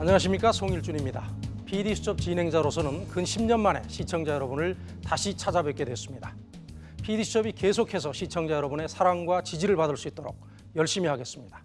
안녕하십니까 송일준입니다. PD수첩 진행자로서는 근 10년 만에 시청자 여러분을 다시 찾아뵙게 됐습니다. PD수첩이 계속해서 시청자 여러분의 사랑과 지지를 받을 수 있도록 열심히 하겠습니다.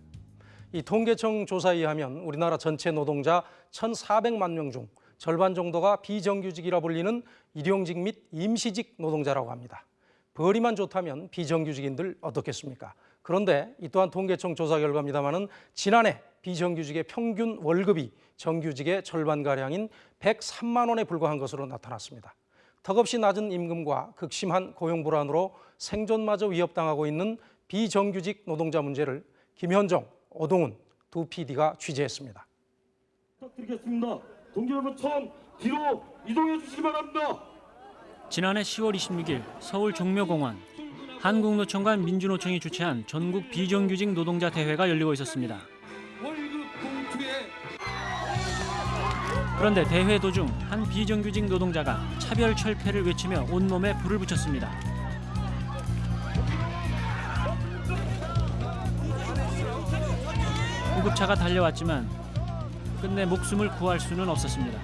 이 통계청 조사에 의하면 우리나라 전체 노동자 1,400만 명 중 절반 정도가 비정규직이라 불리는 일용직 및 임시직 노동자라고 합니다. 벌이만 좋다면 비정규직인들 어떻겠습니까? 그런데 이 또한 통계청 조사 결과입니다마는 지난해 비정규직의 평균 월급이 정규직의 절반가량인 103만 원에 불과한 것으로 나타났습니다. 턱없이 낮은 임금과 극심한 고용 불안으로 생존마저 위협당하고 있는 비정규직 노동자 문제를 김현정, 오동훈 두 PD가 취재했습니다. 부탁드리겠습니다. 동지 여러분 처음 뒤로 이동해 주시기 바랍니다. 지난해 10월 26일 서울 종묘공원 한국노총과 민주노총이 주최한 전국 비정규직 노동자 대회가 열리고 있었습니다. 그런데 대회 도중 한 비정규직 노동자가 차별 철폐를 외치며 온몸에 불을 붙였습니다. 구급차가 달려왔지만 끝내 목숨을 구할 수는 없었습니다.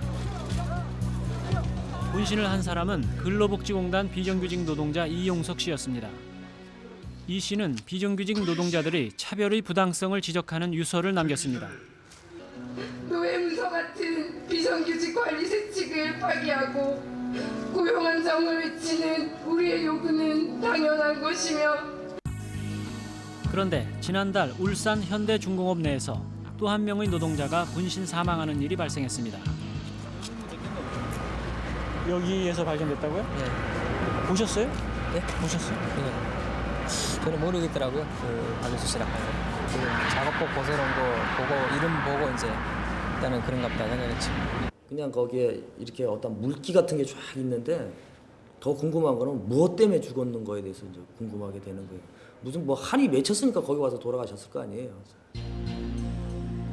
분신을 한 사람은 근로복지공단 비정규직 노동자 이용석 씨였습니다. 이 씨는 비정규직 노동자들이 차별의 부당성을 지적하는 유서를 남겼습니다. 노예 문서 같은 비정규직 관리 세칙을 파기하고 고용 안정을 외치는 우리의 요구는 당연한 것이며 그런데 지난달 울산 현대중공업 내에서 또 한 명의 노동자가 분신 사망하는 일이 발생했습니다. 여기에서 발견됐다고요? 네. 보셨어요? 네? 보셨어요? 네. 저는 모르겠더라고요. 그 박일수 씨랑 지금 작업복 벗어놓은 거 보고 이름 보고 이제 일단은 그런가 보다 생각했지. 그냥 거기에 이렇게 어떤 물기 같은 게 쫙 있는데 더 궁금한 거는 무엇 때문에 죽었는 거에 대해서 이제 궁금하게 되는 거예요. 무슨 뭐 한이 맺혔으니까 거기 와서 돌아가셨을 거 아니에요.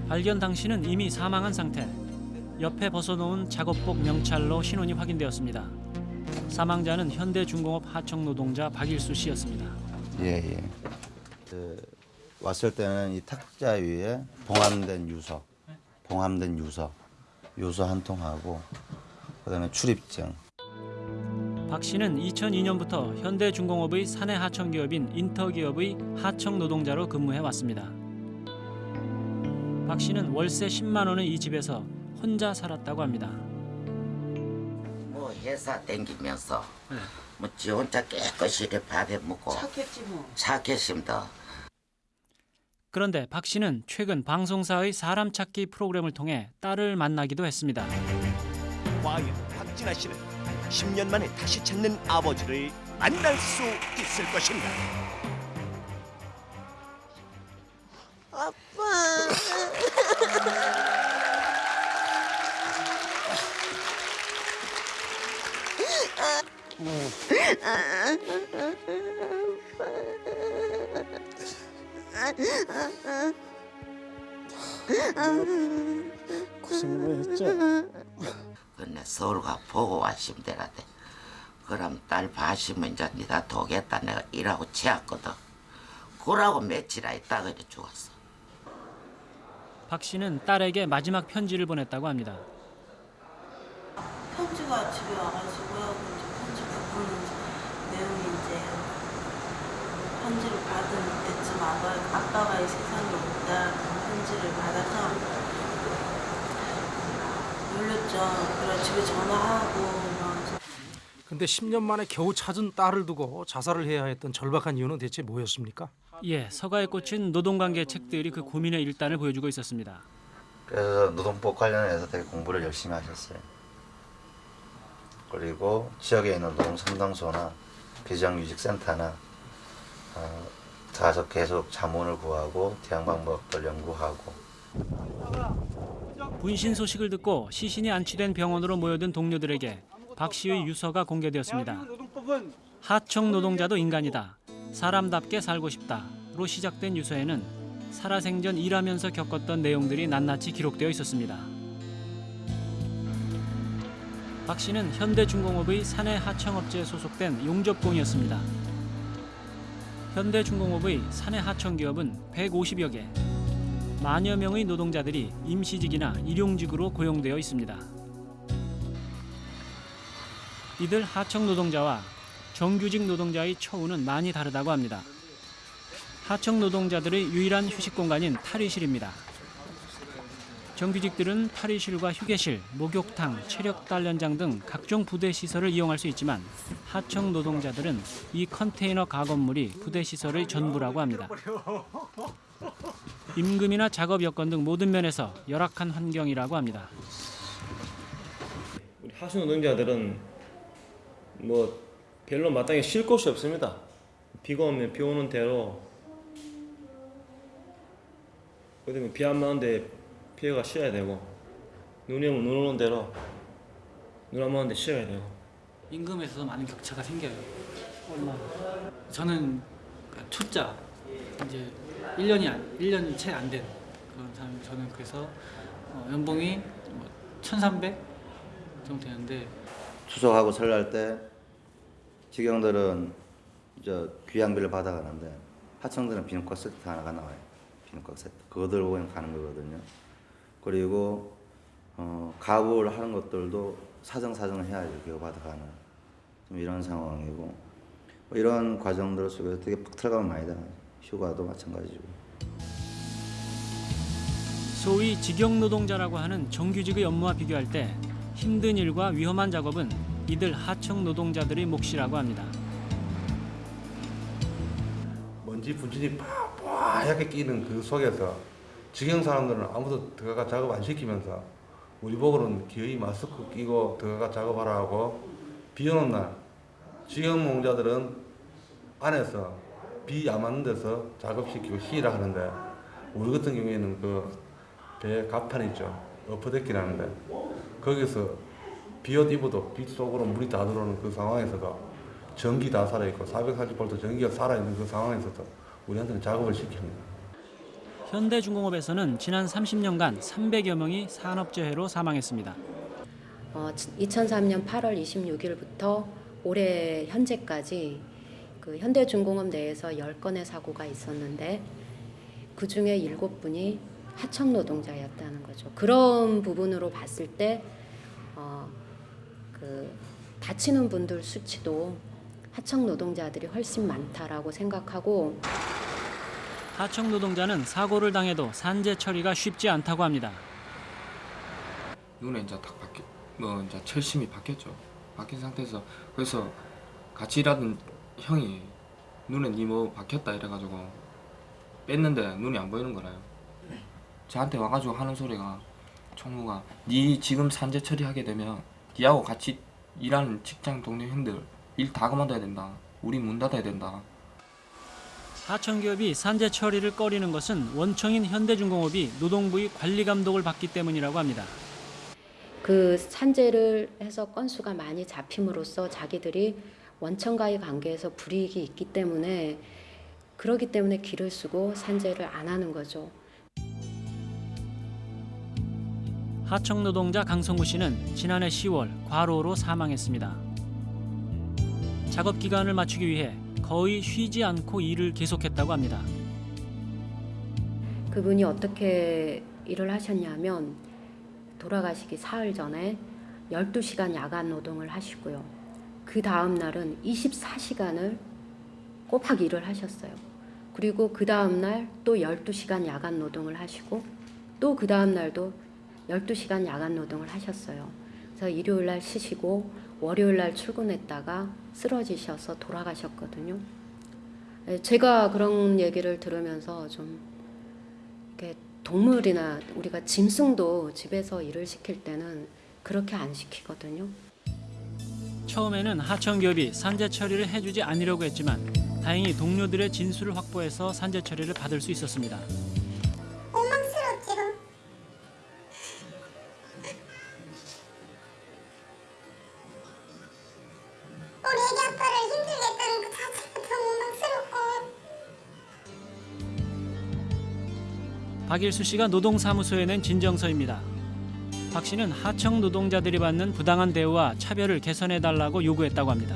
발견 당시는 이미 사망한 상태. 옆에 벗어놓은 작업복 명찰로 신원이 확인되었습니다. 사망자는 현대중공업 하청 노동자 박일수 씨였습니다. 예, 예. 그 왔을 때는 이 탁자 위에 봉함된 유서, 봉함된 유서, 유서 한 통하고 그다음에 출입증. 박 씨는 2002년부터 현대중공업의 사내 하청 기업인 인터기업의 하청 노동자로 근무해 왔습니다. 박 씨는 월세 10만 원의 이 집에서 혼자 살았다고 합니다. 뭐 회사 댕기면서 뭐지 혼자 깨끗이 밥해 먹고 착했지 뭐 착했습니다. 그런데 박 씨는 최근 방송사의 사람 찾기 프로그램을 통해 딸을 만나기도 했습니다. 과연 박진아 씨는 10년 만에 다시 찾는 아버지를 만날 수 있을 것인가? 근데 서울 가 보고 왔으면 되라대. 그럼 딸 봐시면 이제 니가 도겠다 내가 일하고 지었거든. 그러고 며칠 있다 그래 죽었어. 박 씨는 딸에게 마지막 편지를 보냈다고 합니다. 편지가 집에 와가지고요. 이제 편지 부분 내용이 이제 편지를 받은 아빠, 아빠가 이 세상에 없다 편지를 받아서 놀렸죠. 그래 집에 전화하고 막 근데 10년 만에 겨우 찾은 딸을 두고 자살을 해야 했던 절박한 이유는 대체 뭐였습니까? 예, 서가에 꽂힌 노동관계 책들이 그 고민의 일단을 보여주고 있었습니다. 그래서 노동법 관련해서 되게 공부를 열심히 하셨어요. 그리고 지역에 있는 노동 상담소나 비정규직 센터나 어, 가서 계속 자문을 구하고 대응 방법들 연구하고 분신 소식을 듣고 시신이 안치된 병원으로 모여든 동료들에게 박 씨의 유서가 공개되었습니다. 하청 노동자도 인간이다. 사람답게 살고 싶다로 시작된 유서에는 살아생전 일하면서 겪었던 내용들이 낱낱이 기록되어 있었습니다. 박 씨는 현대중공업의 사내 하청업체에 소속된 용접공이었습니다. 현대중공업의 사내 하청 기업은 150여 개, 만여 명의 노동자들이 임시직이나 일용직으로 고용되어 있습니다. 이들 하청 노동자와 정규직 노동자의 처우는 많이 다르다고 합니다. 하청 노동자들의 유일한 휴식 공간인 탈의실입니다. 정규직들은 탈의실과 휴게실, 목욕탕, 체력 단련장 등 각종 부대 시설을 이용할 수 있지만 하청 노동자들은 이 컨테이너 가건물이 부대 시설의 전부라고 합니다. 임금이나 작업 여건 등 모든 면에서 열악한 환경이라고 합니다. 우리 하수 노동자들은 뭐 별로 마땅히 쉴 곳이 없습니다. 비가 오면 비 오는 대로 그다음에 비안 맞는데 피해가 쉬어야 되고 눈이 오면 눈 오는 대로 눈안 맞는데 쉬어야 되고 임금에서 많은 격차가 생겨요. 얼마? 저는 그 초짜 이제 1년이 안 1년이 채안 된 그런 사람 저는 그래서 어, 연봉이 뭐1,300 정도 되는데 추석하고 설날 때 직영들은 저 귀향비를 받아가는데 하청들은 비누과 세트 하나가 나와요. 비누과 세트. 그거 들고 가는 거거든요. 그리고 어, 가구를 하는 것들도 사정사정을 해야지 그거 받아가는 좀 이런 상황이고 뭐 이런 과정들 속에서 되게 푹 들어가면 많이 당하죠. 휴가도 마찬가지고. 소위 직영 노동자라고 하는 정규직의 업무와 비교할 때 힘든 일과 위험한 작업은 이들 하청 노동자들의 몫이라고 합니다. 먼지 분진이 팍팍하게 끼는 그 속에서 직영 사람들은 아무도 들어가 작업 안 시키면서 우리 보고는 기어이 마스크 끼고 들어가 작업하라 하고 비 오는 날 직영 농자들은 안에서 비 안 맞는 데서 작업시키고 쉬라 하는데 우리 같은 경우에는 그배 갑판 있죠 어퍼데키라는데 거기서 비옷 입어도 빛 속으로 물이 다 들어오는 그 상황에서도 전기 다 살아있고 440V 전기가 살아있는 그 상황에서도 우리한테는 작업을 시킵니다. 현대중공업에서는 지난 30년간 300여 명이 산업재해로 사망했습니다. 어, 2003년 8월 26일부터 올해 현재까지 그 현대중공업 내에서 10건의 사고가 있었는데 그 중에 7분이 하청 노동자였다는 거죠. 그런 부분으로 봤을 때 어, 그 다치는 분들 수치도 하청 노동자들이 훨씬 많다라고 생각하고 하청 노동자는 사고를 당해도 산재 처리가 쉽지 않다고 합니다. 눈에 이제 딱 바뀌, 뭐 이제 철심이 바뀌었죠. 바뀐 상태에서 그래서 같이 일하던 형이 눈에 니뭐 박혔다 이래가지고 뺐는데 눈이 안 보이는 거라요. 저한테 와가지고 하는 소리가 총무가 니 지금 산재 처리하게 되면 니하고 같이 일하는 직장 동료 형들 일 다 그만둬야 된다. 우리 문 닫아야 된다. 하청기업이 산재 처리를 꺼리는 것은 원청인 현대중공업이 노동부의 관리 감독을 받기 때문이라고 합니다. 그 산재를 해서 건수가 많이 잡힘으로써 자기들이 원청과의 관계에서 불이익이 있기 때문에 그러기 때문에 길을 쓰고 산재를 안 하는 거죠. 하청 노동자 강성구 씨는 지난해 10월 과로로 사망했습니다. 작업 기간을 맞추기 위해 거의 쉬지 않고 일을 계속했다고 합니다. 그분이 어떻게 일을 하셨냐면 돌아가시기 사흘 전에 12시간 야간 노동을 하시고요. 그 다음 날은 24시간을 꼬박 일을 하셨어요. 그리고 그 다음 날 또 12시간 야간 노동을 하시고 또 그 다음 날도 12시간 야간 노동을 하셨어요. 그래서 일요일 날 쉬시고 월요일 날 출근했다가 쓰러지셔서 돌아가셨거든요. 예, 제가 그런 얘기를 들으면서 좀 이렇게 동물이나 우리가 짐승도 집에서 일을 시킬 때는 그렇게 안 시키거든요. 처음에는 하청기업이 산재 처리를 해주지 않으려고 했지만 다행히 동료들의 진술을 확보해서 산재 처리를 받을 수 있었습니다. 박일수 씨가 노동사무소에 낸 진정서입니다. 박 씨는 하청 노동자들이 받는 부당한 대우와 차별을 개선해달라고 요구했다고 합니다.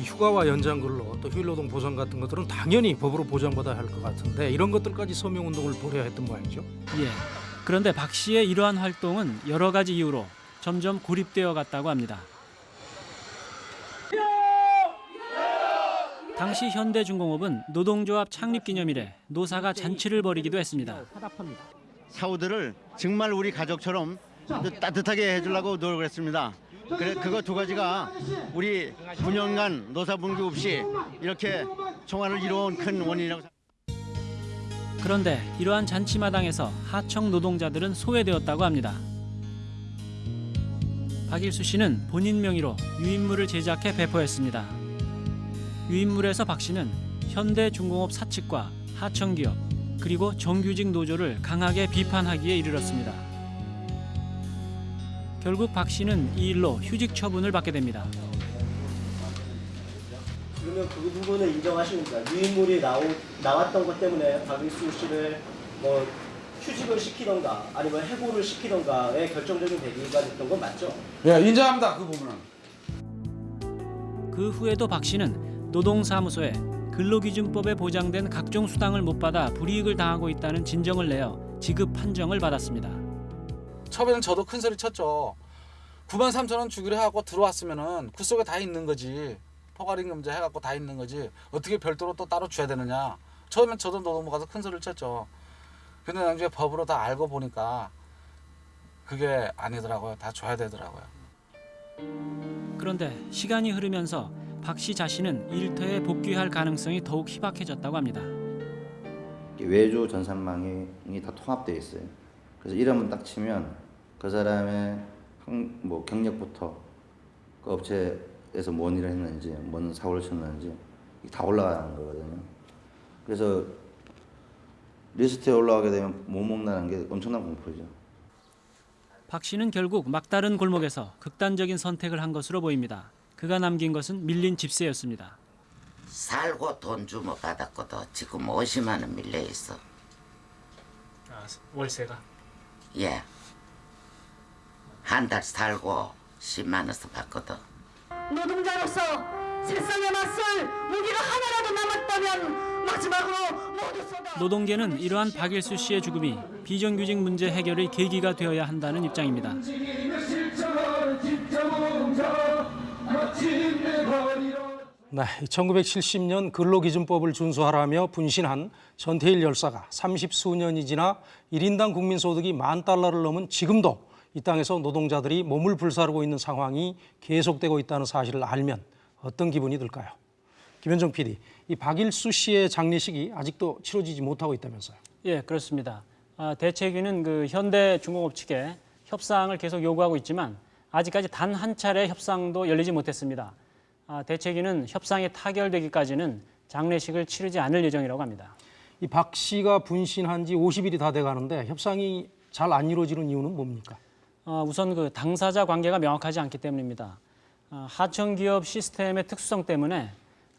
이 휴가와 연장근로 또또 휴일노동 보상 같은 것들은 당연히 법으로 보장받아야 할 것 같은데 이런 것들까지 서명 운동을 벌여야 했던 모양이죠. 예. 그런데 박 씨의 이러한 활동은 여러 가지 이유로 점점 고립되어 갔다고 합니다. 당시 현대중공업은 노동조합 창립 기념일에 노사가 잔치를 벌이기도 했습니다. 사우들을 정말 우리 가족처럼 따뜻하게 해주려고 노력을 했습니다. 그래 그거 두 가지가 우리 9년간 노사 분규 없이 이렇게 총알을 이뤄온 큰 원인이라고 생각합니다. 그런데 이러한 잔치 마당에서 하청 노동자들은 소외되었다고 합니다. 박일수 씨는 본인 명의로 유인물을 제작해 배포했습니다. 유인물에서 박 씨는 현대중공업 사측과 하청기업 그리고 정규직 노조를 강하게 비판하기에 이르렀습니다. 결국 박 씨는 이 일로 휴직 처분을 받게 됩니다. 그러면 그 부분을 인정하십니까? 유인물이 나오, 나왔던 것 때문에 박일수 씨를 뭐 휴직을 시키던가 아니면 해고를 시키던가의 결정적인 계기가 됐던 건 맞죠? 예, 인정합니다. 그 부분은. 그 후에도 박 씨는 노동사무소에 근로기준법에 보장된 각종 수당을 못 받아 불이익을 당하고 있다는 진정을 내어 지급 판정을 받았습니다. 처음에는 저도 큰 소리 쳤죠. 9만 3천 원 주기로 해갖고 들어왔으면은 그 속에 다 있는 거지. 포괄임 금제 해갖고 다 있는 거지. 어떻게 별도로 또 따로 줘야 되느냐. 처음엔 저도 노동부 가서 큰 소리를 쳤죠. 근데 나중에 법으로 다 알고 보니까 그게 아니더라고요. 다 줘야 되더라고요. 그런데 시간이 흐르면서 박 씨 자신은 일터에 복귀할 가능성이 더욱 희박해졌다고 합니다. 외주 전산망이 다 통합되어 있어요. 그래서 이름을 딱 치면 그 사람의 학- 뭐 경력부터 그 업체에서 뭔 일을 했는지, 뭔 사고를 쳤는지 다 올라가는 거거든요. 그래서 리스트에 올라가게 되면 못 먹는다는 게 엄청난 공포죠. 박 씨는 결국 막다른 골목에서 극단적인 선택을 한 것으로 보입니다. 그가 남긴 것은 밀린 집세였습니다. 살고 돈 주면 받았거든. 지금 50만 원 밀려 있어. 아, 월세가 예. 한 달 살고 10만 원씩 받거든. 노동자로서 세상에 맞설 무기가 하나라도 남았다면 마지막으로 모두 쏟아 노동계는 이러한 박일수 씨의 죽음이 비정규직 문제 해결의 계기가 되어야 한다는 입장입니다. 네, 1970년 근로기준법을 준수하라며 분신한 전태일 열사가 30수년이 지나 1인당 국민소득이 만 달러를 넘은 지금도 이 땅에서 노동자들이 몸을 불사르고 있는 상황이 계속되고 있다는 사실을 알면 어떤 기분이 들까요? 김현정 PD, 이 박일수 씨의 장례식이 아직도 치러지지 못하고 있다면서요? 예, 그렇습니다. 아, 대책위는 그 현대 중공업 측에 협상을 계속 요구하고 있지만 아직까지 단 한 차례 협상도 열리지 못했습니다. 아, 대책위는 협상이 타결되기까지는 장례식을 치르지 않을 예정이라고 합니다. 이 박 씨가 분신한 지 50일이 다 돼가는데 협상이 잘 안 이루어지는 이유는 뭡니까? 어, 우선 그 당사자 관계가 명확하지 않기 때문입니다. 어, 하청 기업 시스템의 특수성 때문에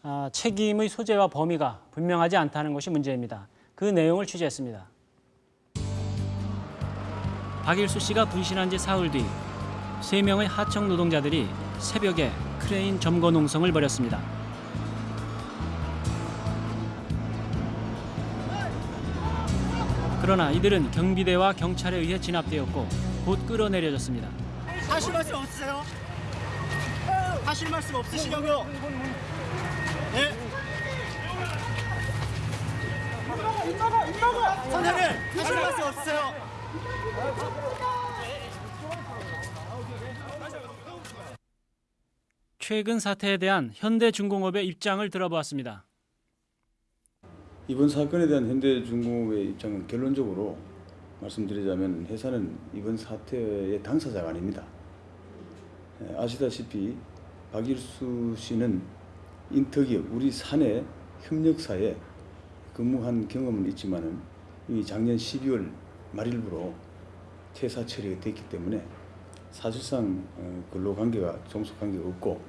어, 책임의 소재와 범위가 분명하지 않다는 것이 문제입니다. 그 내용을 취재했습니다. 박일수 씨가 분신한 지 사흘 뒤 세 명의 하청 노동자들이 새벽에 크레인 점거 농성을 벌였습니다. 그러나 이들은 경비대와 경찰에 의해 진압되었고 곧 끌어내려졌습니다. 하실 말씀 없으세요? 하실 말씀 없으시냐고요? 네? 선생님 하실 말씀 없으세요? 최근 사태에 대한 현대중공업의 입장을 들어보았습니다. 이번 사건에 대한 현대중공업의 입장은 결론적으로 말씀드리자면 회사는 이번 사태의 당사자가 아닙니다. 에, 아시다시피 박일수 씨는 인터기업 우리 사내 협력사에 근무한 경험은 있지만은 이 작년 12월 말일부로 퇴사 처리가 됐기 때문에 사실상 어, 근로관계가 종속관계가 없고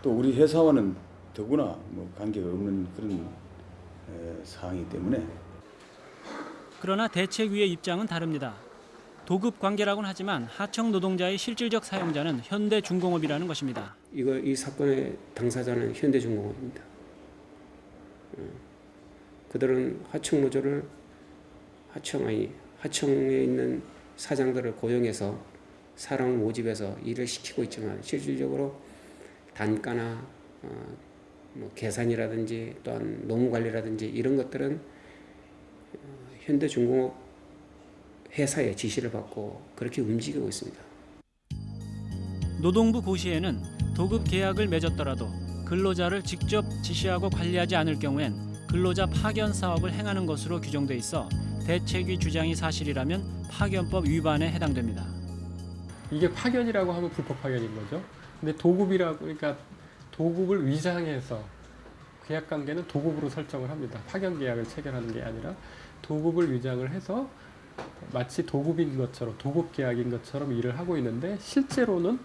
또 우리 회사와는 더구나 뭐 관계가 없는 그런 에, 사항이기 때문에 그러나 대책위의 입장은 다릅니다. 도급 관계라고는 하지만 하청 노동자의 실질적 사용자는 현대중공업이라는 것입니다. 이거 이 사건의 당사자는 현대중공업입니다. 그들은 하청 노조를 하청 아니 하청에 있는 사장들을 고용해서 사람을 모집해서 일을 시키고 있지만 실질적으로 단가나 어, 뭐 계산이라든지 또한 노무 관리라든지 이런 것들은 어, 현대중공업 회사의 지시를 받고 그렇게 움직이고 있습니다. 노동부 고시에는 도급 계약을 맺었더라도 근로자를 직접 지시하고 관리하지 않을 경우엔 근로자 파견 사업을 행하는 것으로 규정돼 있어 대책위 주장이 사실이라면 파견법 위반에 해당됩니다. 이게 파견이라고 하면 불법 파견인 거죠. 근데 도급이라고 그러니까 도급을 위장해서 계약 관계는 도급으로 설정을 합니다. 파견 계약을 체결하는 게 아니라 도급을 위장을 해서 마치 도급인 것처럼 도급 계약인 것처럼 일을 하고 있는데 실제로는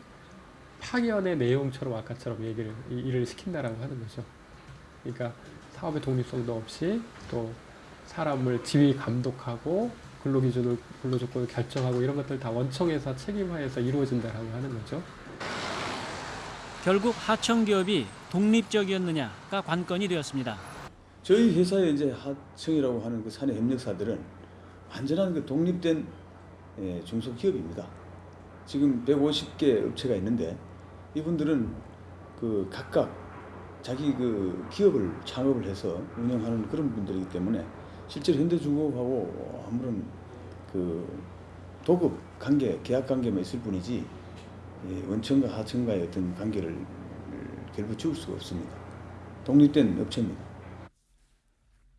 파견의 내용처럼 아까처럼 얘기를 이- 일을 시킨다라고 하는 거죠. 그러니까 사업의 독립성도 없이 또 사람을 지휘 감독하고 근로기준을 근로조건을 결정하고 이런 것들 다 원청에서 책임하에서 이루어진다라고 하는 거죠. 결국 하청 기업이 독립적이었느냐가 관건이 되었습니다. 저희 회사의 이제 하청이라고 하는 그 사내 협력사들은 완전한 그 독립된 예, 중소기업입니다. 지금 150개 업체가 있는데 이분들은 그 각각 자기 그 기업을 창업을 해서 운영하는 그런 분들이기 때문에 실제로 현대중공업하고 아무런 그 도급 관계, 계약 관계만 있을 뿐이지 예, 원청과 하청과의 어떤 관계를 결부지을 수가 없습니다. 독립된 업체입니다.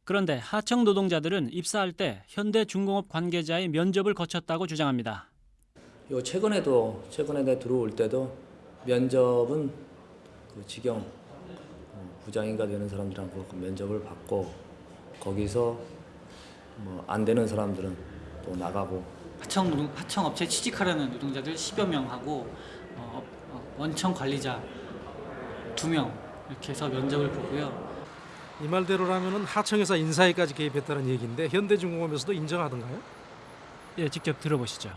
그런데 하청 노동자들은 입사할 때 현대중공업 관계자의 면접을 거쳤다고 주장합니다. 요 최근에도 최근에 내 들어올 때도 면접은 그 직영 어, 부장인가 되는 사람들하고 그 면접을 받고 거기서 뭐 안 되는 사람들은 또 나가고 하청 노동, 하청 업체 취직하려는 노동자들 10여 명하고 어, 어, 원청 관리자 2명 이렇게 해서 면접을 보고요. 이 말대로라면 하청에서 인사에까지 개입했다는 얘기인데 현대중공업에서도 인정하던가요? 예, 직접 들어보시죠.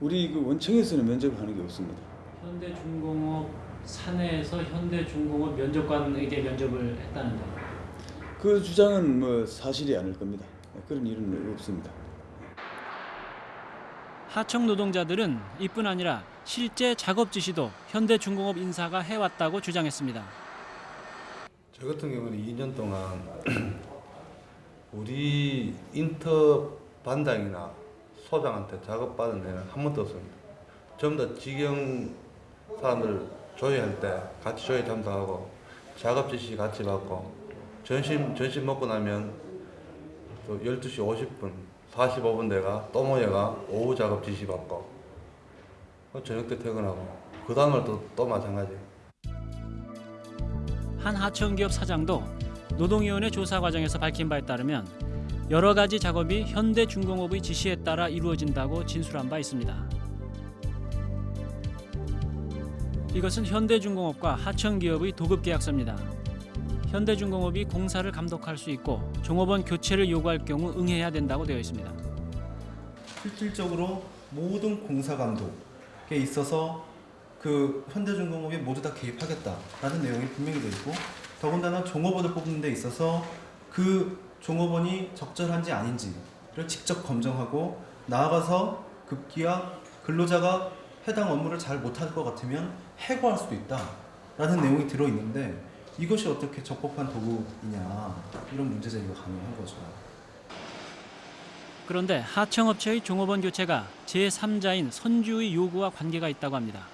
우리 그 원청에서는 면접하는 게 없습니다. 현대중공업 사내에서 현대중공업 면접관에게 면접을 했다는데 그 주장은 뭐 사실이 아닐 겁니다. 그런 일은 없습니다. 하청 노동자들은 이뿐 아니라 실제 작업 지시도 현대중공업 인사가 해왔다고 주장했습니다. 저 같은 경우는 2년 동안 우리 인터 반장이나 소장한테 작업받은 데는 한 번도 없습니다. 전부 다 직영 사람들 조회할 때 같이 조회 참석하고 작업 지시 같이 받고 점심 점심 먹고 나면 또 12시 50분 45분 내가 또 모여가 오후 작업 지시 받고 저녁 때 퇴근하고 그 다음날 또, 또 마찬가지 한 하청기업 사장도 노동위원회 조사 과정에서 밝힌 바에 따르면 여러 가지 작업이 현대중공업의 지시에 따라 이루어진다고 진술한 바 있습니다. 이것은 현대중공업과 하청기업의 도급 계약서입니다. 현대중공업이 공사를 감독할 수 있고 종업원 교체를 요구할 경우 응해야 된다고 되어 있습니다. 실질적으로 모든 공사 감독에 있어서 그 현대중공업이 모두 다 개입하겠다라는 내용이 분명히 되어 있고 더군다나 종업원을 뽑는 데 있어서 그 종업원이 적절한지 아닌지를 직접 검증하고 나아가서 급기야 근로자가 해당 업무를 잘 못할 것 같으면 해고할 수도 있다라는 내용이 들어 있는데 이것이 어떻게 적법한 도구이냐 이런 문제 제기가 가능한 거죠. 그런데 하청업체의 종업원 교체가 제3자인 선주의 요구와 관계가 있다고 합니다.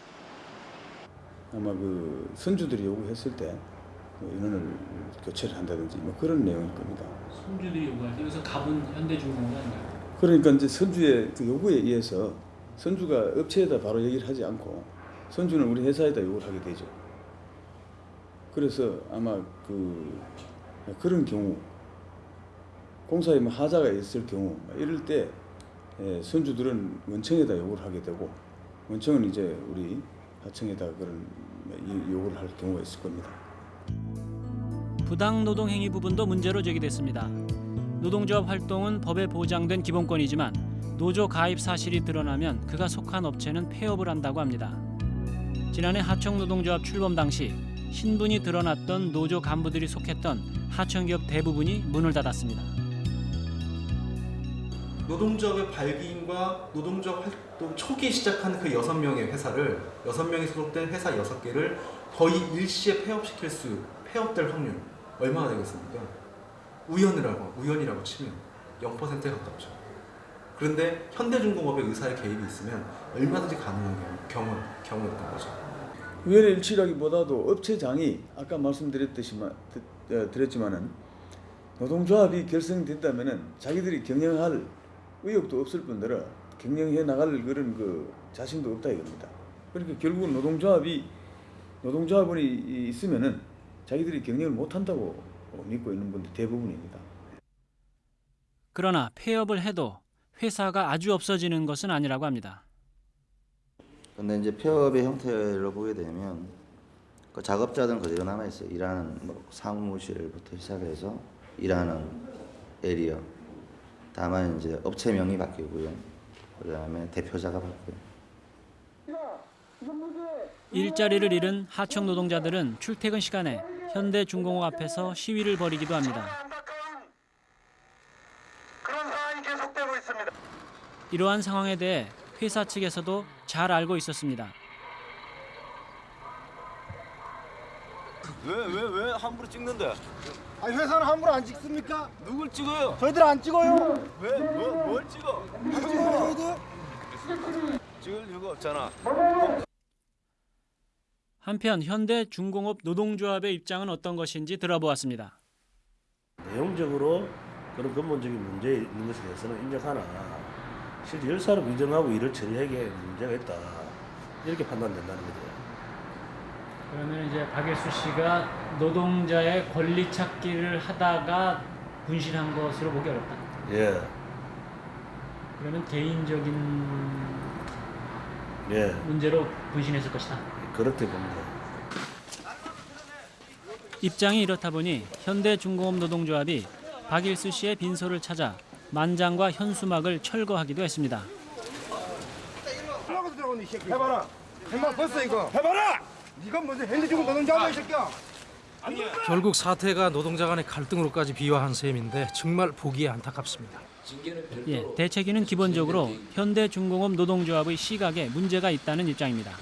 아마 그 선주들이 요구했을 때뭐 인원을 교체를 한다든지 뭐 그런 내용일 겁니다. 손주들이 요구할 때 여기서 갑은 현대중공업이 아닌가요? 그러니까 이제 선주의 그 요구에 의해서 선주가 업체에다 바로 얘기를 하지 않고 선주는 우리 회사에다 요구를 하게 되죠. 그래서 아마 그 그런 경우 공사에 뭐 하자가 있을 경우 이럴 때 예, 선주들은 원청에다 요구를 하게 되고 원청은 이제 우리 하청에다 그런 이 요구를 할 경우가 있을 겁니다. 부당 노동 행위 부분도 문제로 제기됐습니다. 노동조합 활동은 법에 보장된 기본권이지만 노조 가입 사실이 드러나면 그가 속한 업체는 폐업을 한다고 합니다. 지난해 하청 노동조합 출범 당시 신분이 드러났던 노조 간부들이 속했던 하청기업 대부분이 문을 닫았습니다. 노동조합의 발기인과 노동조합 활동 초기에 시작한 그 여섯 명의 회사를 여섯 명이 소속된 회사 여섯 개를 거의 일시에 폐업시킬 수 폐업될 확률 얼마나 되겠습니까? 우연이라고 우연이라고 치면 0%에 가깝죠. 그런데 현대중공업의 의사의 개입이 있으면 얼마든지 가능한 경우 경우였던 거죠. 위원회 일치라기보다도 업체장이 아까 말씀드렸듯이만 드- 어, 드렸지만은 노동조합이 결성된다면은 자기들이 경영할 의욕도 없을 뿐더러 경영해 나갈 그런 그 자신도 없다 이겁니다. 그러니까 결국은 노동조합이 노동조합원이 있으면은 자기들이 경영을 못 한다고 믿고 있는 분들 대부분입니다. 그러나 폐업을 해도 회사가 아주 없어지는 것은 아니라고 합니다. 근데 이제 폐업의 형태를 보게 되면 그 작업자들은 그대로 남아 있어요. 일하는 뭐 사무실부터 시작해서 일하는 에리어. 다만 이제 업체명이 바뀌고요. 그다음에 대표자가 바뀌고요. 일자리를 잃은 하청 노동자들은 출퇴근 시간에 현대중공업 앞에서 시위를 벌이기도 합니다. 이러한 상황에 대해 회사 측에서도 잘 알고 있었습니다. 왜 왜 왜 함부로 찍는데? 아니 회사는 함부로 안 찍습니까? 누굴 찍어요? 저희들 안 찍어요. 왜? 뭐, 뭘 찍어? 안 찍어요 저희들. 찍을 이유가 없잖아. 한편 현대 중공업 노동조합의 입장은 어떤 것인지 들어보았습니다. 내용적으로 그런 근본적인 문제 있는 것에 대해서는 인정하나 실제 열사를 인정하고 일을 처리하기에 문제가 있다 이렇게 판단된다는 거죠. 그러면 이제 박예수 씨가 노동자의 권리 찾기를 하다가 분실한 것으로 보기 어렵다. 예, 그러면 개인적인 예, 문제로 분신했을 것이다. 그렇게 봅니다. 입장이 이렇다 보니 현대중공업 노동조합이 박일수 씨의 빈소를 찾아 만장과 현수막을 철거하기도 했습니다. 해봐라. 해봐 벌써 이거. 해봐라. 네가 무슨 핸드중 노동자야 이 새끼야. 결국 사태가 노동자 간의 갈등으로까지 비화한 셈인데 정말 보기에 안타깝습니다. 예, 대책위는 기본적으로 현대중공업 노동조합의 시각에 문제가 있다는 입장입니다.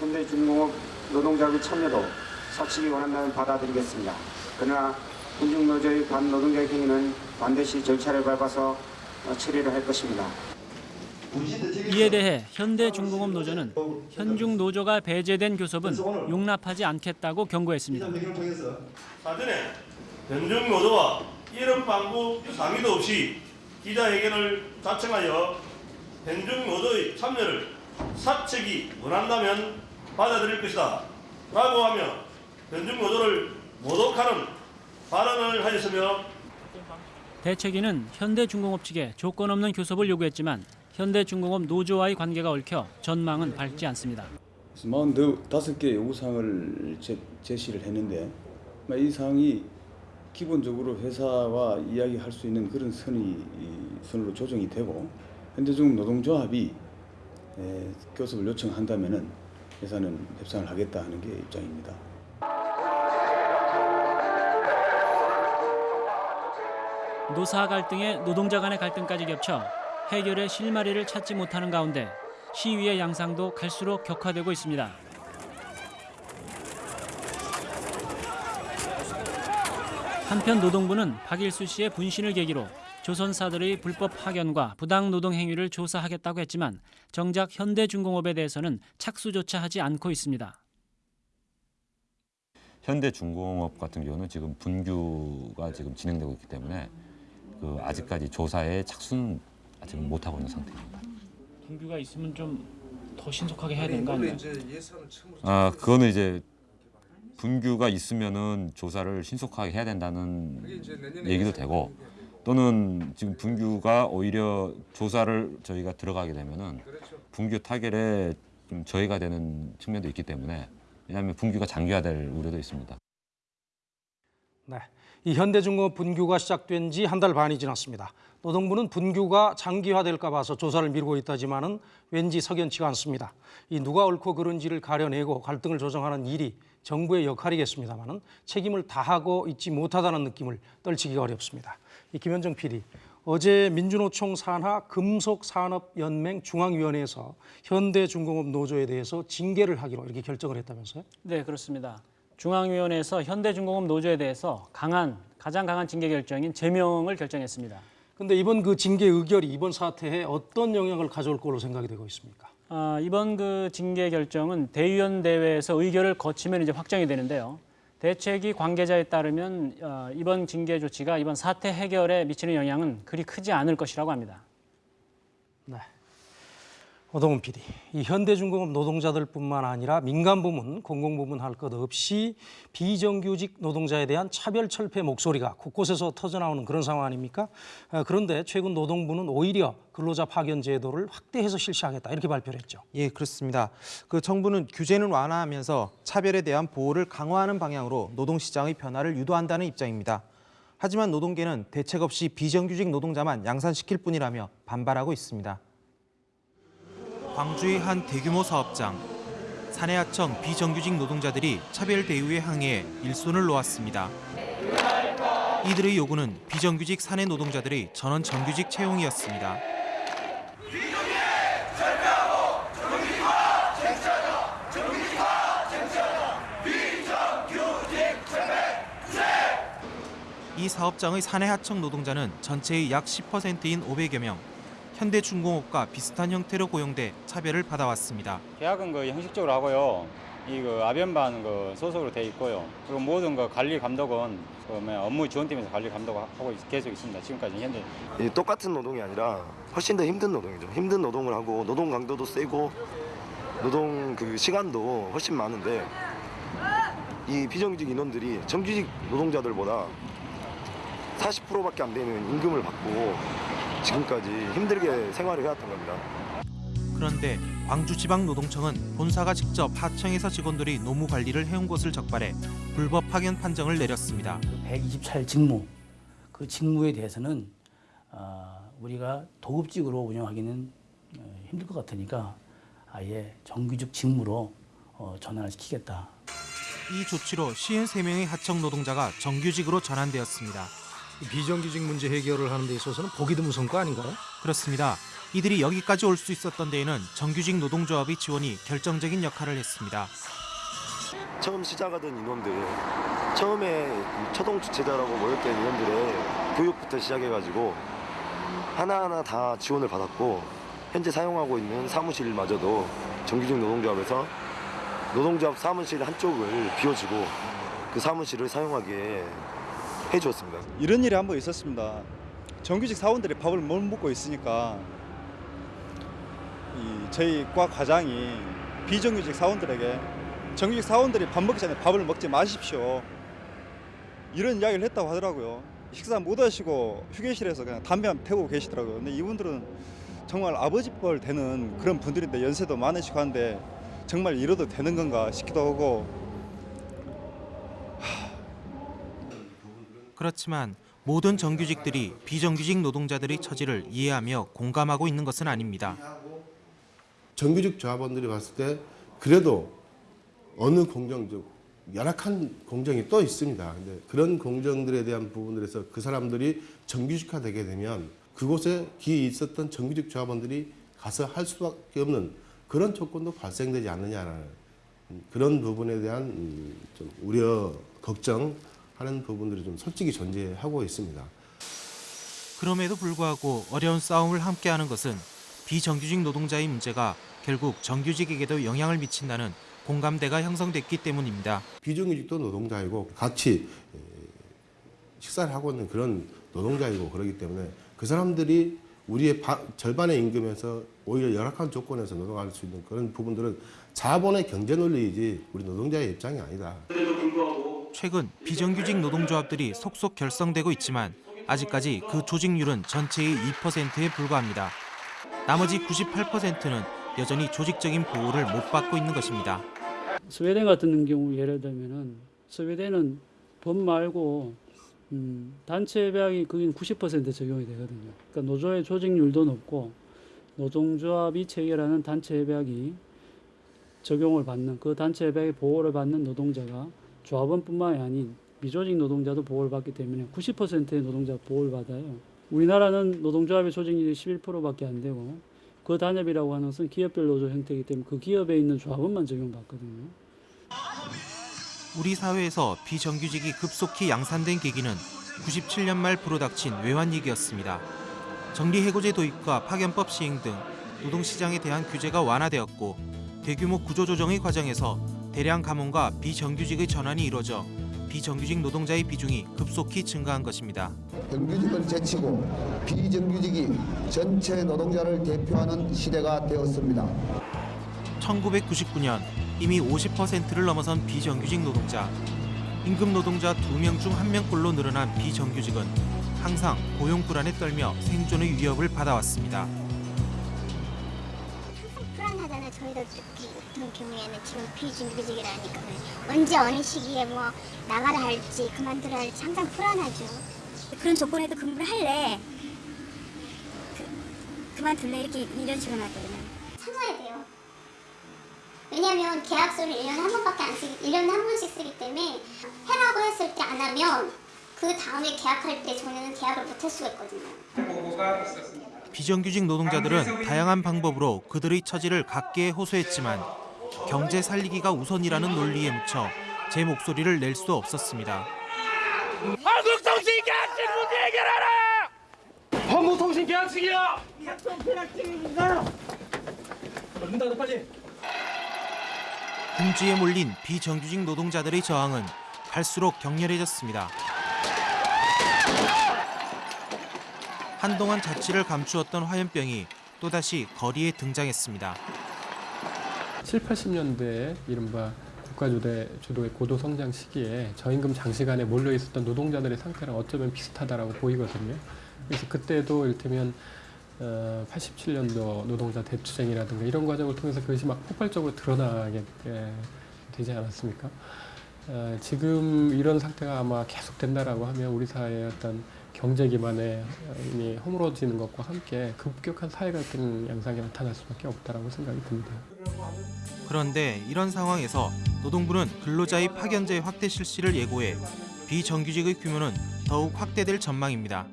현대중공업 노동자의 참여도 사측이 원한다면 받아들이겠습니다. 그러나 군중노조의 반노동적 행위는 반드시 절차를 밟아서 어, 처리를 할 것입니다. 이에 대해 현대중공업 노조는 현중 노조가 배제된 교섭은 용납하지 않겠다고 경고했습니다. 사전에 변중 노조와 이런 방구 상의도 없이 기자회견을 자청하여 변중 노조의 참여를 사측이 원한다면 받아들일 것이다. 라고 하며 변중 노조를 모독하는 발언을 하였으며 대책위는 현대중공업 측에 조건 없는 교섭을 요구했지만 현대중공업 노조와의 관계가 얽혀 전망은 밝지 않습니다. 45개의 요구사항을 제, 제시를 했는데 이 사항이 기본적으로 회사와 이야기할 수 있는 그런 선이 이 선으로 조정이 되고 현대중공업 노동조합이 에, 교섭을 요청한다면은 회사는 협상을 하겠다 하는 게 입장입니다. 노사 갈등에 노동자 간의 갈등까지 겹쳐 해결의 실마리를 찾지 못하는 가운데 시위의 양상도 갈수록 격화되고 있습니다. 한편 노동부는 박일수 씨의 분신을 계기로 조선사들의 불법 파견과 부당 노동 행위를 조사하겠다고 했지만 정작 현대중공업에 대해서는 착수조차 하지 않고 있습니다. 현대중공업 같은 경우는 지금 분규가 지금 진행되고 있기 때문에 그 아직까지 조사에 착수는 아직 못 하고 있는 상태입니다. 분규가 있으면 좀 더 신속하게 해야 되는 거 아니에요? 아 그거는 이제 분규가 있으면은 조사를 신속하게 해야 된다는 얘기도 되고 또는 지금 분규가 오히려 조사를 저희가 들어가게 되면은 분규 타결에 좀 저해가 되는 측면도 있기 때문에 왜냐하면 분규가 장기화될 우려도 있습니다. 네, 이 현대중공업 분규가 시작된 지 한 달 반이 지났습니다. 노동부는 분규가 장기화될까 봐서 조사를 미루고 있다지만 은 왠지 석연치가 않습니다. 이 누가 옳고 그른지를 가려내고 갈등을 조정하는 일이 정부의 역할이겠습니다만 은 책임을 다하고 있지 못하다는 느낌을 떨치기가 어렵습니다. 이 김현정 PD, 어제 민주노총 산하 금속산업연맹 중앙위원회에서 현대중공업 노조에 대해서 징계를 하기로 이렇게 결정을 했다면서요? 네, 그렇습니다. 중앙위원회에서 현대중공업 노조에 대해서 강한 가장 강한 징계 결정인 제명을 결정했습니다. 근데 이번 그 징계 의결이 이번 사태에 어떤 영향을 가져올 걸로 생각이 되고 있습니까? 아, 이번 그 징계 결정은 대의원 대회에서 의결을 거치면 이제 확정이 되는데요. 대책위 관계자에 따르면 어, 이번 징계 조치가 이번 사태 해결에 미치는 영향은 그리 크지 않을 것이라고 합니다. 오동훈 PD, 이 현대중공업 노동자들뿐만 아니라 민간 부문, 공공 부문 할 것 없이 비정규직 노동자에 대한 차별 철폐 목소리가 곳곳에서 터져나오는 그런 상황 아닙니까? 아, 그런데 최근 노동부는 오히려 근로자 파견 제도를 확대해서 실시하겠다 이렇게 발표를 했죠. 예, 그렇습니다. 그 정부는 규제는 완화하면서 차별에 대한 보호를 강화하는 방향으로 노동시장의 변화를 유도한다는 입장입니다. 하지만 노동계는 대책 없이 비정규직 노동자만 양산시킬 뿐이라며 반발하고 있습니다. 광주의 한 대규모 사업장. 사내하청 비정규직 노동자들이 차별 대우에 항의해 일손을 놓았습니다. 이들의 요구는 비정규직 사내 노동자들의 전원 정규직 채용이었습니다. 이 사업장의 사내 하청 노동자는 전체의 약 10%인 500여 명. 현대중공업과 비슷한 형태로 고용돼 차별을 받아왔습니다. 계약은 그 형식적으로 하고요. 이그 아변반 그 소속으로 돼 있고요. 그리고 모든 그 관리 감독은 그 업무 지원팀에서 관리 감독하고 있- 계속 있습니다. 지금까지 현재. 이 똑같은 노동이 아니라 훨씬 더 힘든 노동이죠. 힘든 노동을 하고 노동 강도도 세고 노동 그 시간도 훨씬 많은데 이 비정규직 인원들이 정규직 노동자들보다 40%밖에 안 되는 임금을 받고 지금까지 힘들게 생활을 해왔던 겁니다. 그런데 광주지방노동청은 본사가 직접 하청에서 직원들이 노무 관리를 해온 것을 적발해 불법 파견 판정을 내렸습니다. 124일 직무 그 직무에 대해서는 어, 우리가 도급직으로 운영하기는 어, 힘들 것 같으니까 아예 정규직 직무로 어, 전환을 시키겠다. 이 조치로 53명의 하청 노동자가 정규직으로 전환되었습니다. 비정규직 문제 해결을 하는 데 있어서는 보기 드문 성과 아닌가요? 그렇습니다. 이들이 여기까지 올 수 있었던 데에는 정규직 노동조합의 지원이 결정적인 역할을 했습니다. 처음 시작하던 인원들 처음에 초동 주체자라고 모였던 인원들의 교육부터 시작해가지고 하나하나 다 지원을 받았고 현재 사용하고 있는 사무실마저도 정규직 노동조합에서 노동조합 사무실 한쪽을 비워주고 그 사무실을 사용하게 해주었습니다. 이런 일이 한 번 있었습니다. 정규직 사원들이 밥을 못 먹고 있으니까 이 저희 과 과장이 비정규직 사원들에게 정규직 사원들이 밥 먹기 전에 밥을 먹지 마십시오. 이런 이야기를 했다고 하더라고요. 식사 못 하시고 휴게실에서 그냥 담배 한 태우고 계시더라고요. 근데 이분들은 정말 아버지 뻘 되는 그런 분들인데 연세도 많으시고 한데 정말 이러도 되는 건가 싶기도 하고 그렇지만 모든 정규직들이 비정규직 노동자들의 처지를 이해하며 공감하고 있는 것은 아닙니다. 정규직 조합원들이 봤을 때 그래도 어느 공정적 열악한 공정이 또 있습니다. 근데 그런 공정들에 대한 부분들에서 그 사람들이 정규직화되게 되면 그곳에 기에 있었던 정규직 조합원들이 가서 할 수밖에 없는 그런 조건도 발생되지 않느냐라는 그런 부분에 대한 음, 좀 우려, 걱정 하는 부분들이 좀 솔직히 존재하고 있습니다. 그럼에도 불구하고 어려운 싸움을 함께하는 것은 비정규직 노동자의 문제가 결국 정규직에게도 영향을 미친다는 공감대가 형성됐기 때문입니다. 비정규직도 노동자이고 같이 에, 식사를 하고 있는 그런 노동자이고 그러기 때문에 그 사람들이 우리의 바, 절반의 임금에서 오히려 열악한 조건에서 노동할 수 있는 그런 부분들은 자본의 경제 논리이지 우리 노동자의 입장이 아니다. 최근 비정규직 노동조합들이 속속 결성되고 있지만 아직까지 그 조직률은 전체의 2%에 불과합니다. 나머지 98%는 여전히 조직적인 보호를 못 받고 있는 것입니다. 스웨덴 같은 경우 예를 들면은 스웨덴은 법 말고 음, 단체 계약이 거긴 90% 적용이 되거든요. 그러니까 노조의 조직률도 높고 노동조합이 체결하는 단체 협약이 적용을 받는 그 단체 협약의 보호를 받는 노동자가 조합원뿐만이 아닌 미조직 노동자도 보호를 받기 때문에 90%의 노동자 보호를 받아요. 우리나라는 노동조합의 조직률이 11%밖에 안 되고 그 단협이라고 하는 것은 기업별 노조 형태이기 때문에 그 기업에 있는 조합원만 적용받거든요. 우리 사회에서 비정규직이 급속히 양산된 계기는 97년 말 불어닥친 외환위기였습니다. 정리해고제 도입과 파견법 시행 등 노동시장에 대한 규제가 완화되었고 대규모 구조조정의 과정에서 대량 감원과 비정규직의 전환이 이뤄져 비정규직 노동자의 비중이 급속히 증가한 것입니다. 정규직을 제치고 비정규직이 전체 노동자를 대표하는 시대가 되었습니다. 1999년 이미 50%를 넘어선 비정규직 노동자. 임금 노동자 2명 중 1명꼴로 늘어난 비정규직은 항상 고용 불안에 떨며 생존의 위협을 받아왔습니다. 불안하잖아요. 저희도 같은 경우에는 지금 비정규직이라니까 언제 어느 시기에 뭐 나가라 할지 그만두라 할지 항상 불안하죠. 그런 조건에도 근무를 할래 그, 그만둘래 이렇게 이런 식으로 하거든요. 참아야 돼요. 왜냐하면 계약서를 1년에 한 번밖에 안 쓰기 1년에 한 번씩 쓰기 때문에 해라고 했을 때 안 하면 그 다음에 계약할 때 저는 계약을 못 할 수가 있거든요. 비정규직 노동자들은 다양한 방법으로 그들의 처지를 각계에 호소했지만 경제 살리기가 우선이라는 논리에 묻혀 제 목소리를 낼 수 없었습니다. 한국통신 계약직 문제 해결하라! 한국통신 계약직이야! 얼른 닫아 빨리. 궁지에 몰린 비정규직 노동자들의 저항은 갈수록 격렬해졌습니다. 한동안 자취를 감추었던 화염병이 또다시 거리에 등장했습니다. 7, 80년대에 이른바 국가주도의 주도의 고도성장 시기에 저임금 장시간에 몰려 있었던 노동자들의 상태랑 어쩌면 비슷하다라고 보이거든요. 그래서 그때도 이를테면 어, 87년도 노동자 대투쟁이라든가 이런 과정을 통해서 그것이 막 폭발적으로 드러나게 예, 되지 않았습니까? 어, 지금 이런 상태가 아마 계속된다라고 하면 우리 사회의 어떤 경제 기반에 이미 허물어지는 것과 함께 급격한 사회 갈등 양상이 나타날 수밖에 없다라고 생각이 듭니다. 그런데 이런 상황에서 노동부는 근로자의 파견제 확대 실시를 예고해 비정규직의 규모는 더욱 확대될 전망입니다.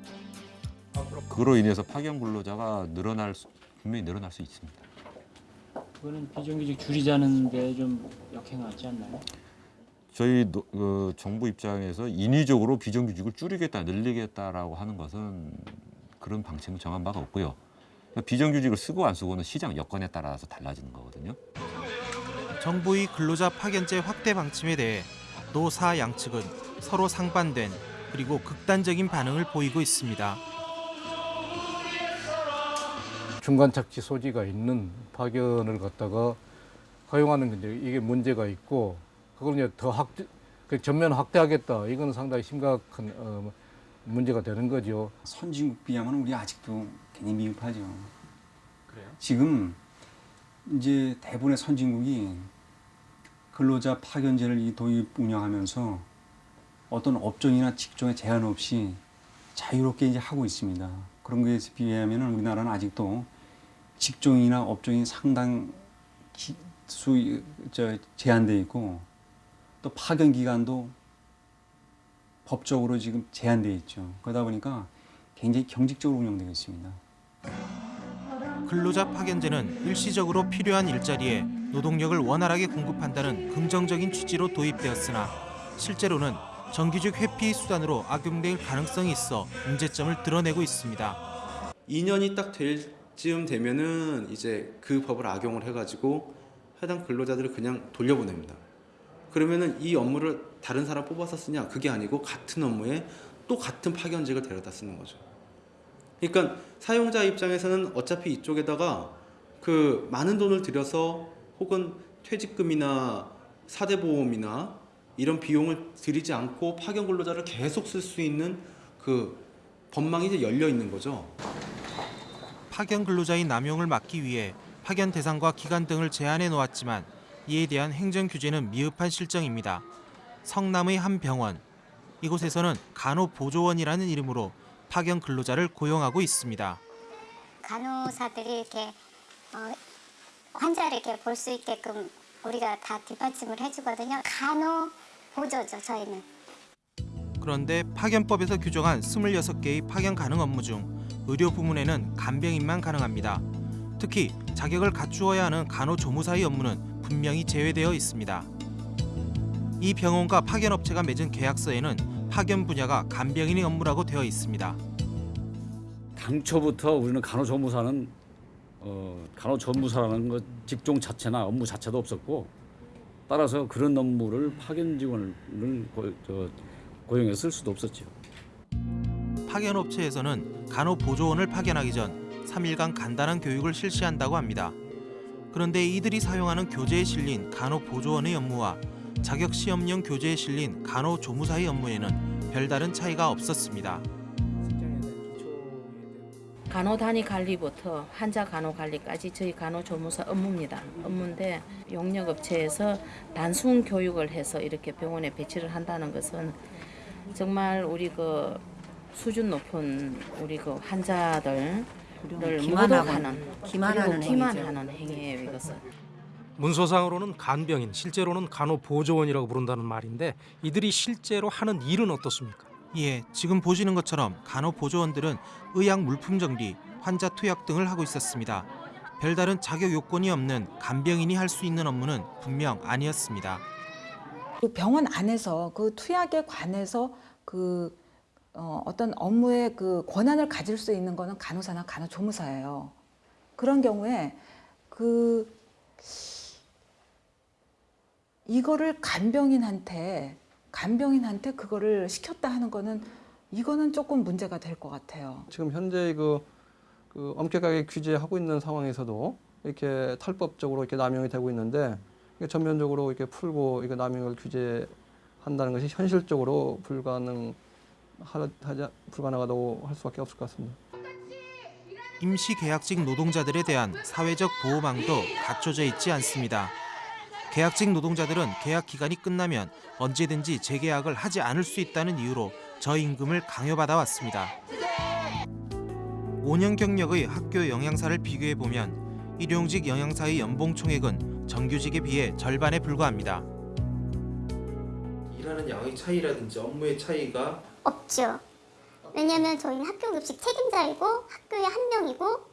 그로 인해서 파견 근로자가 늘어날 수, 분명히 늘어날 수 있습니다. 그거는 비정규직 줄이자는 데 좀 역행하지 않나요? 저희 노, 어, 정부 입장에서 인위적으로 비정규직을 줄이겠다, 늘리겠다라고 하는 것은 그런 방침은 정한 바가 없고요. 그러니까 비정규직을 쓰고 안 쓰고는 시장 여건에 따라서 달라지는 거거든요. 정부의 근로자 파견제 확대 방침에 대해 노사 양측은 서로 상반된 그리고 극단적인 반응을 보이고 있습니다. 중간 착취 소지가 있는 파견을 갖다가 허용하는 게 이제 이게 문제가 있고 그걸 이제 더 확대 그 전면 확대하겠다 이건 상당히 심각한 어, 문제가 되는 거죠. 선진국 비하면 우리 아직도 굉장히 미흡하죠. 그래요? 지금 이제 대부분의 선진국이 근로자 파견제를 이 도입 운영하면서 어떤 업종이나 직종에 제한 없이 자유롭게 이제 하고 있습니다. 그런 것에 비하면 우리나라는 아직도 직종이나 업종이 상당 기, 수 저, 제한돼 있고 또 파견 기간도 법적으로 지금 제한돼 있죠. 그러다 보니까 굉장히 경직적으로 운영되고 있습니다. 근로자 파견제는 일시적으로 필요한 일자리에 노동력을 원활하게 공급한다는 긍정적인 취지로 도입되었으나 실제로는 정규직 회피 수단으로 악용될 가능성이 있어 문제점을 드러내고 있습니다. 2년이 딱 될 즈음 되면은 이제 그 법을 악용을 해가지고 해당 근로자들을 그냥 돌려보냅니다. 그러면은 이 업무를 다른 사람 뽑아서 쓰냐? 그게 아니고 같은 업무에 또 같은 파견직을 데려다 쓰는 거죠. 그러니까 사용자 입장에서는 어차피 이쪽에다가 그 많은 돈을 들여서 혹은 퇴직금이나 사대보험이나 이런 비용을 들이지 않고 파견 근로자를 계속 쓸 수 있는 그 법망이 이제 열려 있는 거죠. 파견 근로자의 남용을 막기 위해 파견 대상과 기간 등을 제한해 놓았지만 이에 대한 행정 규제는 미흡한 실정입니다. 성남의 한 병원 이곳에서는 간호보조원이라는 이름으로 파견 근로자를 고용하고 있습니다. 간호사들이 이렇게 어, 환자를 이렇게 볼 수 있게끔 우리가 다 뒷받침을 해주거든요. 간호 보조죠 저희는. 그런데 파견법에서 규정한 26개의 파견 가능 업무 중 의료 부문에는 간병인만 가능합니다. 특히 자격을 갖추어야 하는 간호조무사의 업무는 분명히 제외되어 있습니다. 이 병원과 파견업체가 맺은 계약서에는 파견 분야가 간병인의 업무라고 되어 있습니다. 당초부터 우리는 간호조무사는 어, 간호조무사라는 것 직종 자체나 업무 자체도 없었고 따라서 그런 업무를 파견 직원을 고, 저, 고용해 쓸 수도 없었죠. 파견업체에서는 간호보조원을 파견하기 전 3일간 간단한 교육을 실시한다고 합니다. 그런데 이들이 사용하는 교재에 실린 간호보조원의 업무와 자격시험용 교재에 실린 간호조무사의 업무에는 별다른 차이가 없었습니다. 간호 단위 관리부터 환자 간호 관리까지 저희 간호 조무사 업무입니다. 업무인데 용역 업체에서 단순 교육을 해서 이렇게 병원에 배치를 한다는 것은 정말 우리 그 수준 높은 우리 그 환자들 모독하는 기만하는 그리고 기만하는 행위예요 이것은. 문서상으로는 간병인, 실제로는 간호 보조원이라고 부른다는 말인데 이들이 실제로 하는 일은 어떻습니까? 예, 지금 보시는 것처럼 간호 보조원들은 의약 물품 정리, 환자 투약 등을 하고 있었습니다. 별다른 자격 요건이 없는 간병인이 할 수 있는 업무는 분명 아니었습니다. 그 병원 안에서 그 투약에 관해서 그 어, 어떤 업무의 그 권한을 가질 수 있는 거는 간호사나 간호조무사예요. 그런 경우에 그 이거를 간병인한테 간병인한테 그거를 시켰다 하는 거는 이거는 조금 문제가 될 것 같아요. 지금 현재 그, 그 엄격하게 규제하고 있는 상황에서도 이렇게 탈법적으로 이렇게 남용이 되고 있는데 전면적으로 이렇게 풀고 이거 남용을 규제한다는 것이 현실적으로 불가능 하자 불가능하다고 할 수밖에 없을 것 같습니다. 임시 계약직 노동자들에 대한 사회적 보호망도 갖춰져 있지 않습니다. 계약직 노동자들은 계약 기간이 끝나면 언제든지 재계약을 하지 않을 수 있다는 이유로 저임금을 강요받아 왔습니다. 5년 경력의 학교 영양사를 비교해 보면 일용직 영양사의 연봉 총액은 정규직에 비해 절반에 불과합니다. 일하는 양의 차이라든지 업무의 차이가 없죠. 왜냐면 저희는 학교 급식 책임자이고 학교의 한 명이고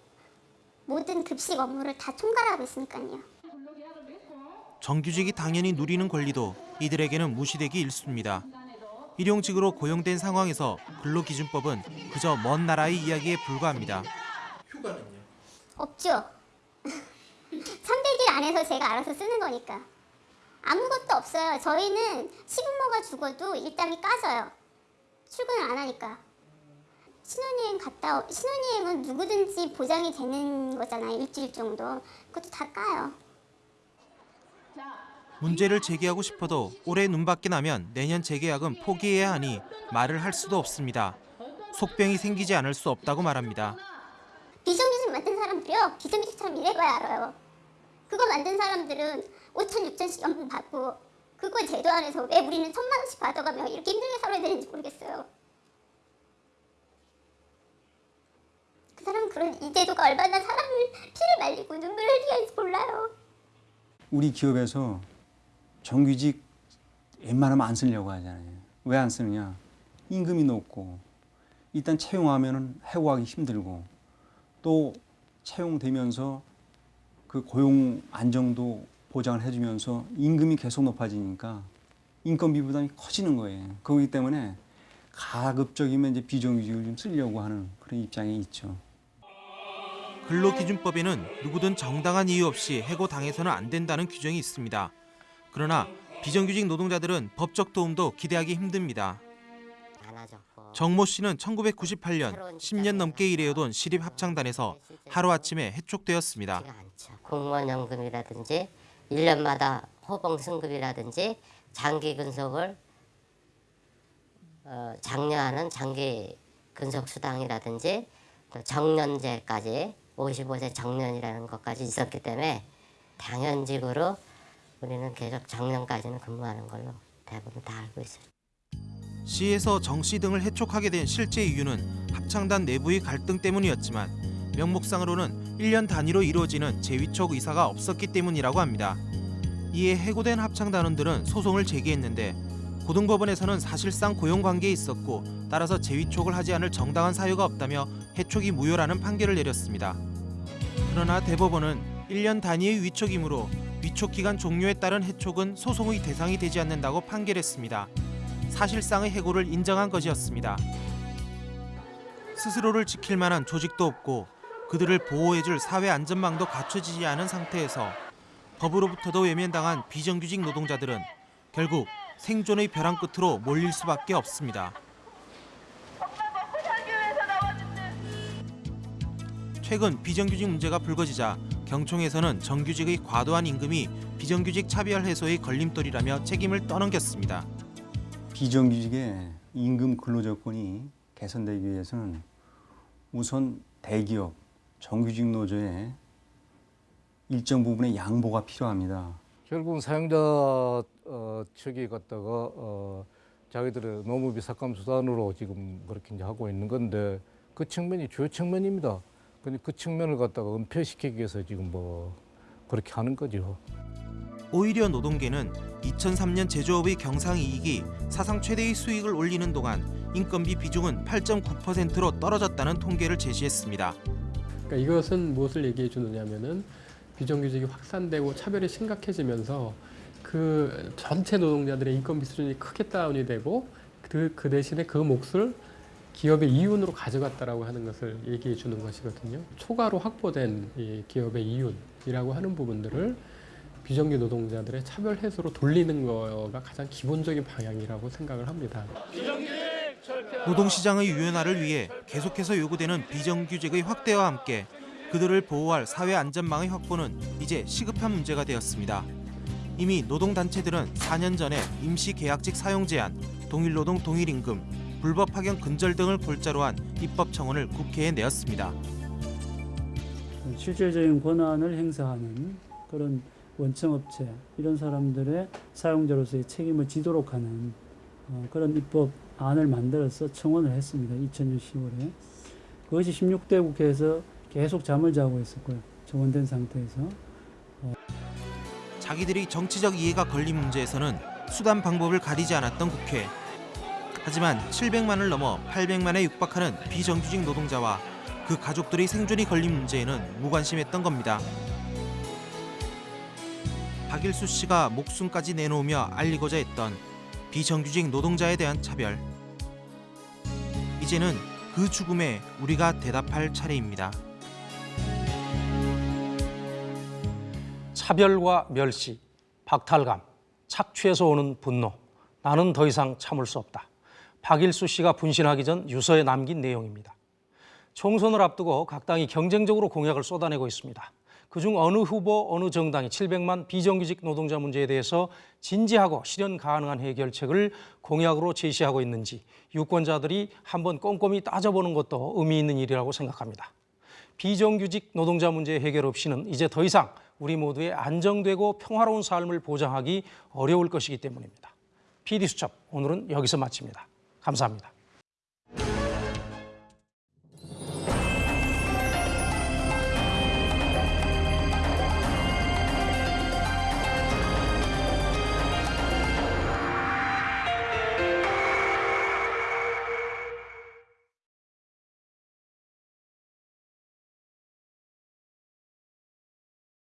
모든 급식 업무를 다 총괄하고 있으니까요. 정규직이 당연히 누리는 권리도 이들에게는 무시되기 일쑤입니다. 일용직으로 고용된 상황에서 근로기준법은 그저 먼 나라의 이야기에 불과합니다. 휴가는요? 없죠. 300일 안에서 제가 알아서 쓰는 거니까. 아무것도 없어요. 저희는 시부모가 죽어도 일당이 까져요. 출근을 안 하니까. 신혼여행 갔다 오, 신혼여행은 누구든지 보장이 되는 거잖아요. 일주일 정도. 그것도 다 까요. 문제를 제기하고 싶어도 올해 눈밖에 나면 내년 재계약은 포기해야 하니 말을 할 수도 없습니다. 속병이 생기지 않을 수 없다고 말합니다. 비정규직 만든 사람들이요. 비정규직처럼 일해봐야 알아요. 그거 만든 사람들은 5천, 6천씩 연봉 받고 그거 제도 안에서 왜 우리는 천만 원씩 받아가며 이렇게 힘들게 살아야 되는지 모르겠어요. 그 사람은 그런 이 제도가 얼마나 사람을 피를 말리고 눈물을 흘리게 하는지 몰라요. 우리 기업에서 정규직 웬만하면 안 쓰려고 하잖아요. 왜 안 쓰느냐? 임금이 높고 일단 채용하면 해고하기 힘들고 또 채용되면서 그 고용 안정도 보장을 해주면서 임금이 계속 높아지니까 인건비 부담이 커지는 거예요. 그렇기 때문에 가급적이면 이제 비정규직을 좀 쓰려고 하는 그런 입장에 있죠. 근로기준법에는 누구든 정당한 이유 없이 해고당해서는 안 된다는 규정이 있습니다. 그러나 비정규직 노동자들은 법적 도움도 기대하기 힘듭니다. 정모 씨는 1998년 10년 넘게 일해오던 시립합창단에서 하루아침에 해촉되었습니다. 공무원 연금이라든지 1년마다 호봉 승급이라든지 장기 근속을 어, 장려하는 장기 근속 수당이라든지 또 정년제까지 55세 정년이라는 것까지 있었기 때문에 당연직으로 우리는 계속 정년까지는 근무하는 걸로 대부분 다 알고 있어요. 시에서 정 씨 등을 해촉하게 된 실제 이유는 합창단 내부의 갈등 때문이었지만 명목상으로는 1년 단위로 이루어지는 재위촉 의사가 없었기 때문이라고 합니다. 이에 해고된 합창단원들은 소송을 제기했는데 고등법원에서는 사실상 고용관계에 있었고 따라서 재위촉을 하지 않을 정당한 사유가 없다며 해촉이 무효라는 판결을 내렸습니다. 그러나 대법원은 1년 단위의 위촉이므로 위촉 기간 종료에 따른 해촉은 소송의 대상이 되지 않는다고 판결했습니다. 사실상의 해고를 인정한 것이었습니다. 스스로를 지킬 만한 조직도 없고 그들을 보호해줄 사회 안전망도 갖춰지지 않은 상태에서 법으로부터도 외면당한 비정규직 노동자들은 결국 생존의 벼랑 끝으로 몰릴 수밖에 없습니다. 최근 비정규직 문제가 불거지자 경총에서는 정규직의 과도한 임금이 비정규직 차별 해소의 걸림돌이라며 책임을 떠넘겼습니다. 비정규직의 임금 근로조건이 개선되기 위해서는 우선 대기업, 정규직 노조의 일정 부분의 양보가 필요합니다. 결국은 사용자 어, 측이 갖다가 어, 자기들의 노무비 삭감 수단으로 지금 그렇게 이제 하고 있는 건데 그 측면이 주요 측면입니다. 근데 그 측면을 갖다가 은폐시키기 위해서 지금 뭐 그렇게 하는 거죠. 오히려 노동계는 2003년 제조업의 경상이익이 사상 최대의 수익을 올리는 동안 인건비 비중은 8.9%로 떨어졌다는 통계를 제시했습니다. 그러니까 이것은 무엇을 얘기해 주느냐면은 비정규직이 확산되고 차별이 심각해지면서 그 전체 노동자들의 인건비 수준이 크게 다운이 되고 그, 그 대신에 그 몫을 기업의 이윤으로 가져갔다라고 하는 것을 얘기해 주는 것이거든요. 초과로 확보된 이 기업의 이윤이라고 하는 부분들을 비정규 노동자들의 차별 해소로 돌리는 거가 가장 기본적인 방향이라고 생각을 합니다. 노동시장의 유연화를 위해 계속해서 요구되는 비정규직의 확대와 함께 그들을 보호할 사회 안전망의 확보는 이제 시급한 문제가 되었습니다. 이미 노동단체들은 4년 전에 임시계약직 사용 제한, 동일노동 동일임금, 불법 파견 근절 등을 골자로 한 입법 청원을 국회에 내었습니다. 실질적인 권한을 행사하는 그런 원청업체 이런 사람들의 사용자로서의 책임을 지도록 하는 어, 그런 입법 안을 만들어서 청원을 했습니다. 2000년 10월에. 그것이 16대 국회에서 계속 잠을 자고 있었고요. 정원된 상태에서. 어, 자기들이 정치적 이해가 걸린 문제에서는 수단 방법을 가리지 않았던 국회. 하지만 700만을 넘어 800만에 육박하는 비정규직 노동자와 그 가족들의 생존이 걸린 문제에는 무관심했던 겁니다. 박일수 씨가 목숨까지 내놓으며 알리고자 했던 비정규직 노동자에 대한 차별. 이제는 그 죽음에 우리가 대답할 차례입니다. 차별과 멸시, 박탈감, 착취에서 오는 분노. 나는 더 이상 참을 수 없다. 박일수 씨가 분신하기 전 유서에 남긴 내용입니다. 총선을 앞두고 각 당이 경쟁적으로 공약을 쏟아내고 있습니다. 그중 어느 후보, 어느 정당이 700만 비정규직 노동자 문제에 대해서 진지하고 실현 가능한 해결책을 공약으로 제시하고 있는지 유권자들이 한번 꼼꼼히 따져보는 것도 의미 있는 일이라고 생각합니다. 비정규직 노동자 문제 해결 없이는 이제 더 이상 우리 모두의 안정되고 평화로운 삶을 보장하기 어려울 것이기 때문입니다. PD수첩 오늘은 여기서 마칩니다. 감사합니다.